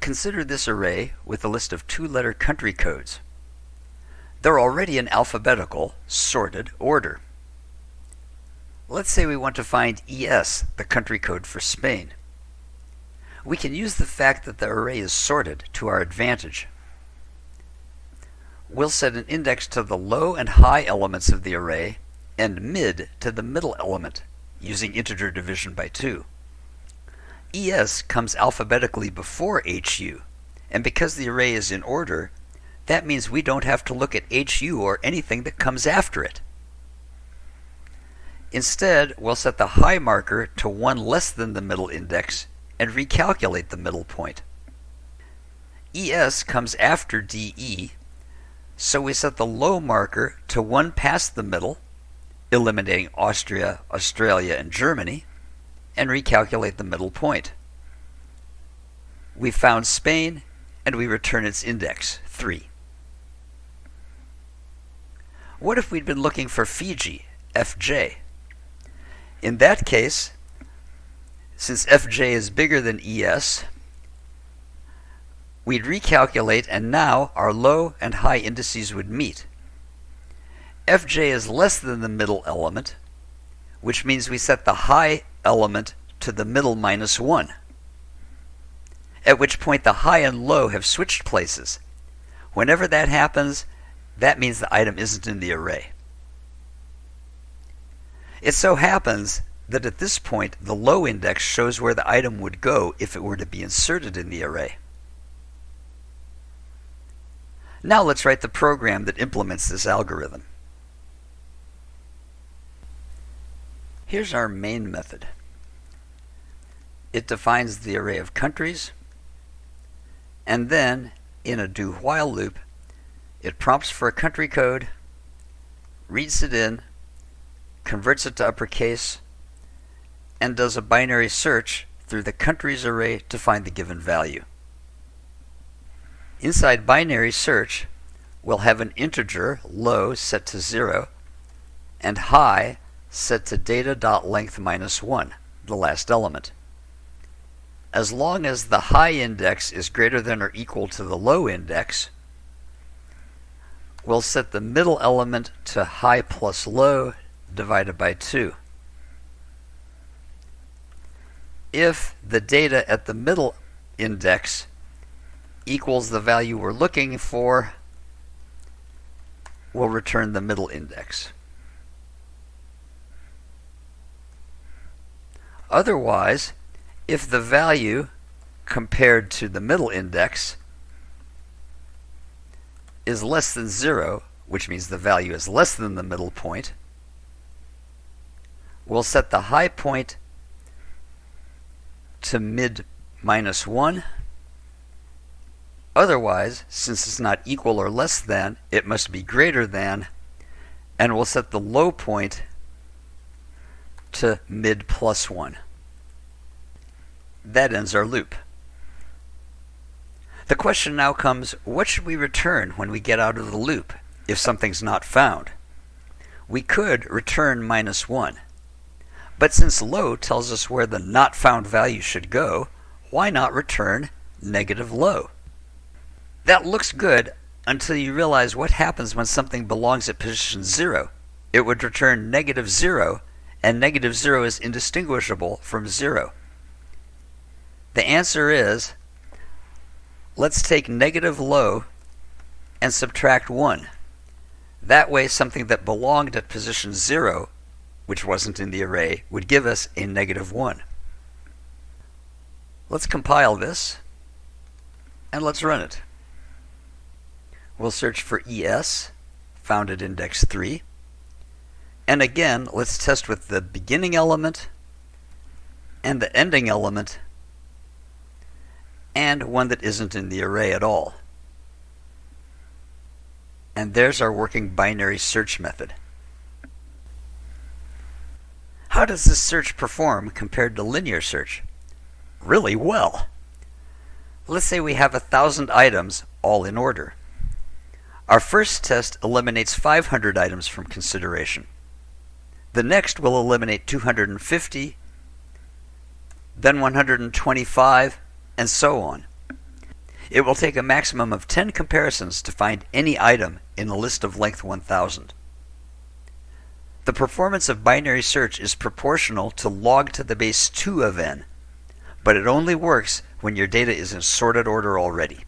Consider this array with a list of two-letter country codes. They're already in alphabetical, sorted order. Let's say we want to find ES, the country code for Spain. We can use the fact that the array is sorted to our advantage. We'll set an index to the low and high elements of the array and mid to the middle element using integer division by 2. ES comes alphabetically before HU, and because the array is in order, that means we don't have to look at HU or anything that comes after it. Instead, we'll set the high marker to 1 less than the middle index and recalculate the middle point. ES comes after DE, so we set the low marker to 1 past the middle, eliminating Austria, Australia, and Germany, and recalculate the middle point. We found Spain, and we return its index, 3. What if we'd been looking for Fiji, FJ? In that case, since fj is bigger than es, we'd recalculate and now our low and high indices would meet. fj is less than the middle element, which means we set the high element to the middle minus 1, at which point the high and low have switched places. Whenever that happens, that means the item isn't in the array. It so happens that at this point, the low index shows where the item would go if it were to be inserted in the array. Now let's write the program that implements this algorithm. Here's our main method. It defines the array of countries, and then, in a do-while loop, it prompts for a country code, reads it in, converts it to uppercase, and does a binary search through the countries array to find the given value. Inside binary search, we'll have an integer, low, set to 0, and high set to data.length minus 1, the last element. As long as the high index is greater than or equal to the low index, we'll set the middle element to high plus low divided by 2. if the data at the middle index equals the value we're looking for, we'll return the middle index. Otherwise, if the value compared to the middle index is less than 0, which means the value is less than the middle point, we'll set the high point to mid minus 1. Otherwise, since it's not equal or less than, it must be greater than, and we'll set the low point to mid plus 1. That ends our loop. The question now comes, what should we return when we get out of the loop if something's not found? We could return minus 1. But since low tells us where the not found value should go, why not return negative low? That looks good until you realize what happens when something belongs at position 0. It would return negative 0, and negative 0 is indistinguishable from 0. The answer is, let's take negative low and subtract 1. That way something that belonged at position 0 which wasn't in the array, would give us a negative 1. Let's compile this, and let's run it. We'll search for ES, found at index 3. And again, let's test with the beginning element and the ending element and one that isn't in the array at all. And there's our working binary search method. How does this search perform compared to linear search? Really well. Let's say we have a thousand items all in order. Our first test eliminates 500 items from consideration. The next will eliminate 250, then 125, and so on. It will take a maximum of 10 comparisons to find any item in a list of length 1000. The performance of binary search is proportional to log to the base 2 of n, but it only works when your data is in sorted order already.